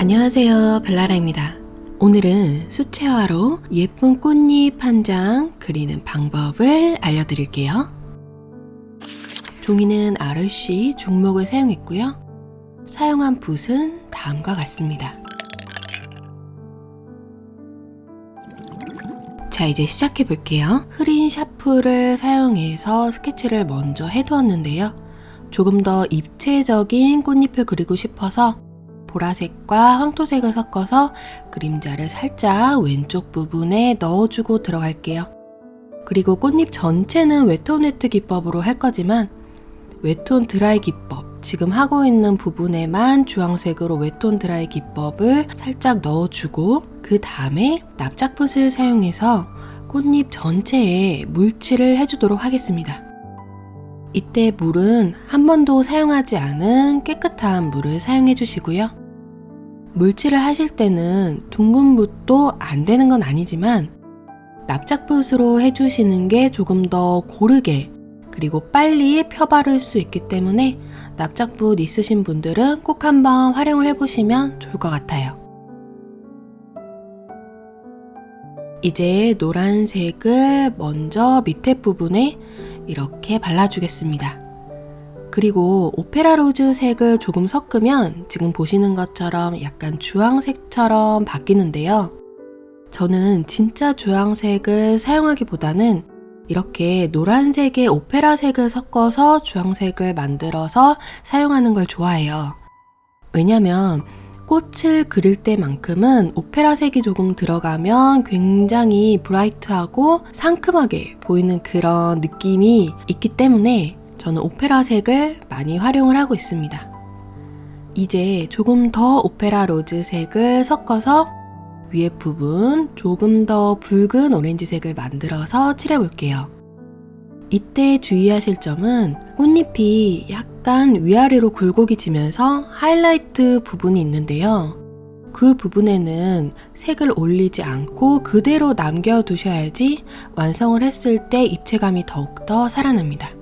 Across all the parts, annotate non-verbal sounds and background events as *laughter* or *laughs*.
안녕하세요 벨라라입니다. 오늘은 수채화로 예쁜 꽃잎 한 장 그리는 방법을 알려드릴게요. 종이는 RC 중목을 사용했고요. 사용한 붓은 다음과 같습니다. 자 이제 시작해 볼게요. 흐린 샤프를 사용해서 스케치를 먼저 해두었는데요. 조금 더 입체적인 꽃잎을 그리고 싶어서 보라색과 황토색을 섞어서 그림자를 살짝 왼쪽 부분에 넣어주고 들어갈게요. 그리고 꽃잎 전체는 wet on wet 기법으로 할 거지만 wet on dry 기법 지금 하고 있는 부분에만 주황색으로 wet on dry 기법을 살짝 넣어주고 그 다음에 납작붓을 사용해서 꽃잎 전체에 물칠을 해주도록 하겠습니다. 이때 물은 한 번도 사용하지 않은 깨끗한 물을 사용해 주시고요. 물칠을 하실 때는 둥근 붓도 안 되는 건 아니지만 납작붓으로 해주시는 게 조금 더 고르게 그리고 빨리 펴바를 수 있기 때문에 납작붓 있으신 분들은 꼭 한번 활용을 해보시면 좋을 것 같아요. 이제 노란색을 먼저 밑에 부분에 이렇게 발라주겠습니다. 그리고 opera rose 색을 조금 섞으면 지금 보시는 것처럼 약간 주황색처럼 바뀌는데요. 저는 진짜 주황색을 사용하기보다는 이렇게 노란색에 오페라 색을 섞어서 주황색을 만들어서 사용하는 걸 좋아해요. 왜냐면 꽃을 그릴 때만큼은 오페라 색이 조금 들어가면 굉장히 bright하고 상큼하게 보이는 그런 느낌이 있기 때문에 저는 오페라 색을 많이 활용을 하고 있습니다. 이제 조금 더 opera rose 색을 섞어서 위에 부분 조금 더 붉은 오렌지색을 만들어서 칠해볼게요. 이때 주의하실 점은 꽃잎이 약간 위아래로 굴곡이 지면서 하이라이트 부분이 있는데요. 그 부분에는 색을 올리지 않고 그대로 남겨두셔야지 완성을 했을 때 입체감이 더욱더 살아납니다.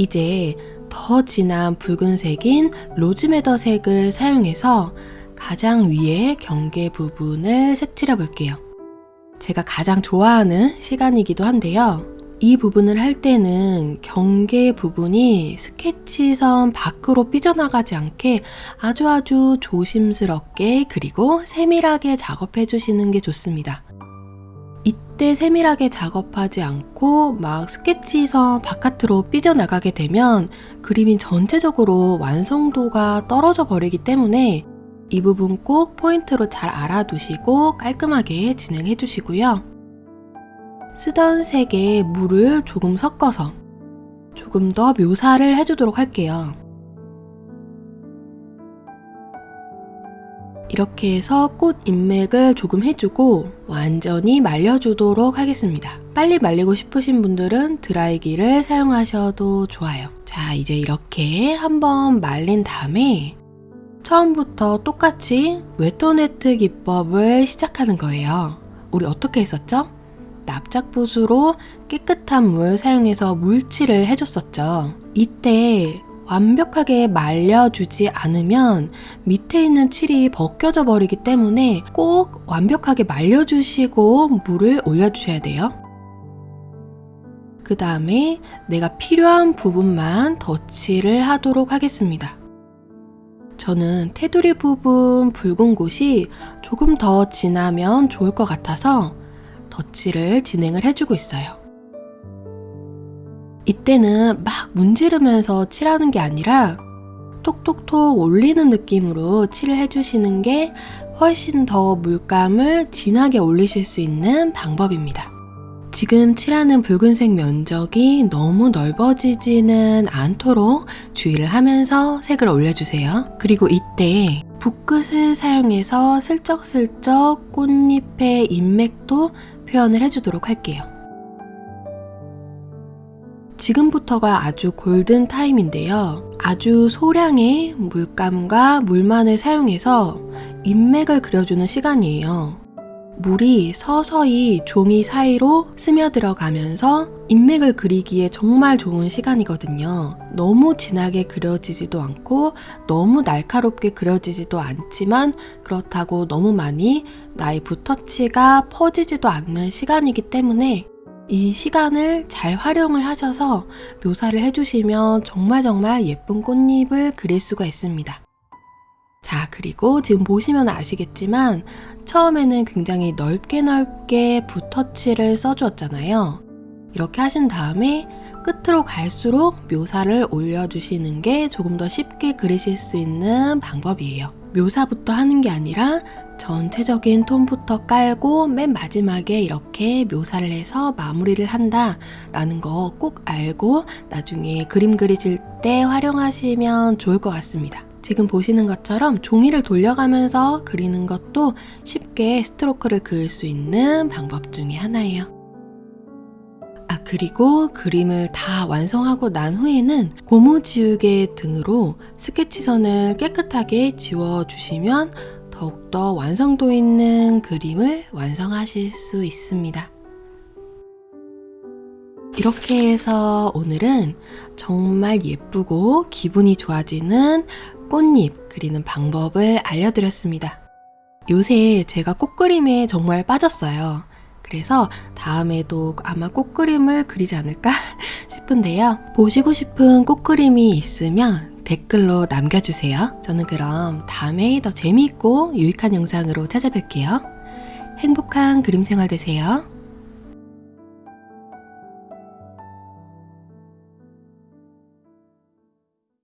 이제 더 진한 붉은색인 로즈메더 색을 사용해서 가장 위에 경계 부분을 색칠해 볼게요. 제가 가장 좋아하는 시간이기도 한데요. 이 부분을 할 때는 경계 부분이 스케치선 밖으로 삐져나가지 않게 아주 아주 조심스럽게 그리고 세밀하게 작업해 주시는 게 좋습니다. 이때 세밀하게 작업하지 않고 막 스케치선 바깥으로 삐져나가게 되면 그림이 전체적으로 완성도가 떨어져 버리기 때문에 이 부분 꼭 포인트로 잘 알아두시고 깔끔하게 진행해 주시고요. 쓰던 색에 물을 조금 섞어서 조금 더 묘사를 해주도록 할게요. 이렇게 해서 꽃 인맥을 조금 해주고 완전히 말려주도록 하겠습니다. 빨리 말리고 싶으신 분들은 드라이기를 사용하셔도 좋아요. 자 이제 이렇게 한번 말린 다음에 처음부터 똑같이 웨토네트 기법을 시작하는 거예요. 우리 어떻게 했었죠? 납작붓으로 깨끗한 물 사용해서 물칠을 해줬었죠. 이때 완벽하게 말려주지 않으면 밑에 있는 칠이 벗겨져 버리기 때문에 꼭 완벽하게 말려주시고 물을 올려주셔야 돼요. 그 다음에 내가 필요한 부분만 덧칠을 하도록 하겠습니다. 저는 테두리 부분 붉은 곳이 조금 더 진하면 좋을 것 같아서 덧칠을 진행을 해주고 있어요. 이때는 막 문지르면서 칠하는 게 아니라 톡톡톡 올리는 느낌으로 칠을 해주시는 게 훨씬 더 물감을 진하게 올리실 수 있는 방법입니다. 지금 칠하는 붉은색 면적이 너무 넓어지지는 않도록 주의를 하면서 색을 올려주세요. 그리고 이때 붓끝을 사용해서 슬쩍슬쩍 꽃잎의 인맥도 표현을 해주도록 할게요. 지금부터가 아주 골든 타임인데요. 아주 소량의 물감과 물만을 사용해서 인맥을 그려주는 시간이에요. 물이 서서히 종이 사이로 스며들어가면서 인맥을 그리기에 정말 좋은 시간이거든요. 너무 진하게 그려지지도 않고 너무 날카롭게 그려지지도 않지만 그렇다고 너무 많이 나의 붓터치가 퍼지지도 않는 시간이기 때문에 이 시간을 잘 활용을 하셔서 묘사를 해주시면 정말 정말 예쁜 꽃잎을 그릴 수가 있습니다. 자, 그리고 지금 보시면 아시겠지만 처음에는 굉장히 넓게 넓게 붓터치를 써주었잖아요. 이렇게 하신 다음에 끝으로 갈수록 묘사를 올려주시는 게 조금 더 쉽게 그리실 수 있는 방법이에요. 묘사부터 하는 게 아니라 전체적인 톤부터 깔고 맨 마지막에 이렇게 묘사를 해서 마무리를 한다 라는 거 꼭 알고 나중에 그림 그리실 때 활용하시면 좋을 것 같습니다. 지금 보시는 것처럼 종이를 돌려가면서 그리는 것도 쉽게 스트로크를 그을 수 있는 방법 중에 하나예요. 아, 그리고 그림을 다 완성하고 난 후에는 고무 지우개 등으로 스케치선을 깨끗하게 지워주시면 더욱더 완성도 있는 그림을 완성하실 수 있습니다. 이렇게 해서 오늘은 정말 예쁘고 기분이 좋아지는 꽃잎 그리는 방법을 알려드렸습니다. 요새 제가 꽃그림에 정말 빠졌어요. 그래서 다음에도 아마 꽃그림을 그리지 않을까 *laughs* 싶은데요. 보시고 싶은 꽃그림이 있으면 댓글로 남겨주세요. 저는 그럼 다음에 더 재미있고 유익한 영상으로 찾아뵐게요. 행복한 그림 생활 되세요.